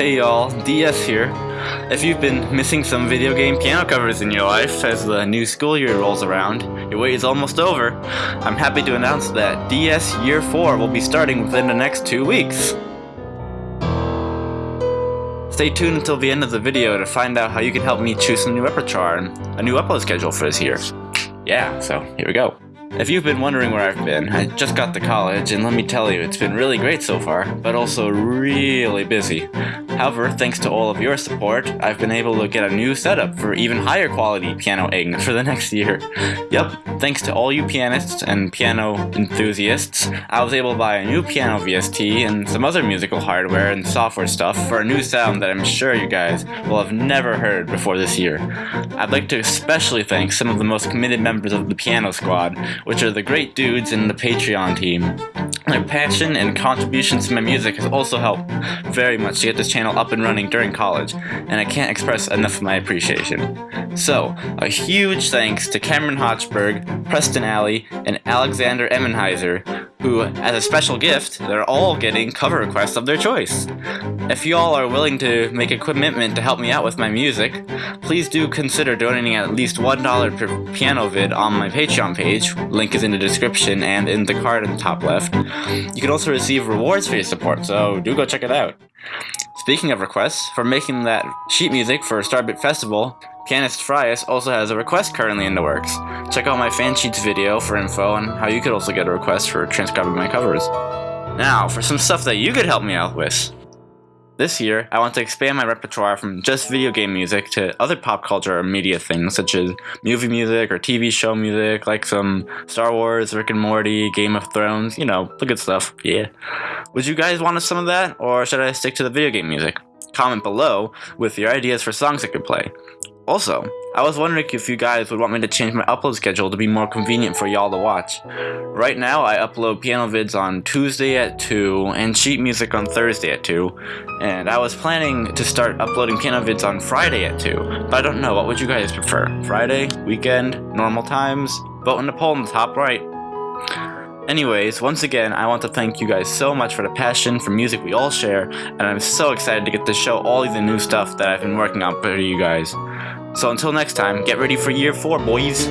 Hey y'all, DS here. If you've been missing some video game piano covers in your life as the new school year rolls around, your wait is almost over. I'm happy to announce that DS Year 4 will be starting within the next two weeks. Stay tuned until the end of the video to find out how you can help me choose some new repertoire and a new upload schedule for this year. Yeah, so here we go. If you've been wondering where I've been, I just got to college, and let me tell you, it's been really great so far, but also really busy. However, thanks to all of your support, I've been able to get a new setup for even higher quality pianoing for the next year. Yep, thanks to all you pianists and piano enthusiasts, I was able to buy a new piano VST and some other musical hardware and software stuff for a new sound that I'm sure you guys will have never heard before this year. I'd like to especially thank some of the most committed members of the piano squad, which are the great dudes in the Patreon team. Their passion and contributions to my music has also helped very much to get this channel up and running during college, and I can't express enough of my appreciation. So, a huge thanks to Cameron Hochberg, Preston Alley, and Alexander Emmenheiser, who, as a special gift, they're all getting cover requests of their choice. If y'all are willing to make a commitment to help me out with my music, please do consider donating at least $1 per piano vid on my Patreon page, link is in the description and in the card in the top left. You can also receive rewards for your support, so do go check it out. Speaking of requests, for making that sheet music for Starbit Festival, Pianist Frias also has a request currently in the works. Check out my fan sheets video for info on how you could also get a request for transcribing my covers. Now, for some stuff that you could help me out with. This year, I want to expand my repertoire from just video game music to other pop culture or media things such as movie music or TV show music like some Star Wars, Rick and Morty, Game of Thrones, you know, the good stuff, yeah. Would you guys want some of that or should I stick to the video game music? Comment below with your ideas for songs I could play. Also, I was wondering if you guys would want me to change my upload schedule to be more convenient for y'all to watch. Right now, I upload piano vids on Tuesday at 2 and sheet music on Thursday at 2, and I was planning to start uploading piano vids on Friday at 2, but I don't know, what would you guys prefer? Friday, weekend, normal times? Vote in the poll in the top right. Anyways, once again, I want to thank you guys so much for the passion for music we all share, and I'm so excited to get to show all of the new stuff that I've been working on for you guys. So until next time, get ready for year four, boys.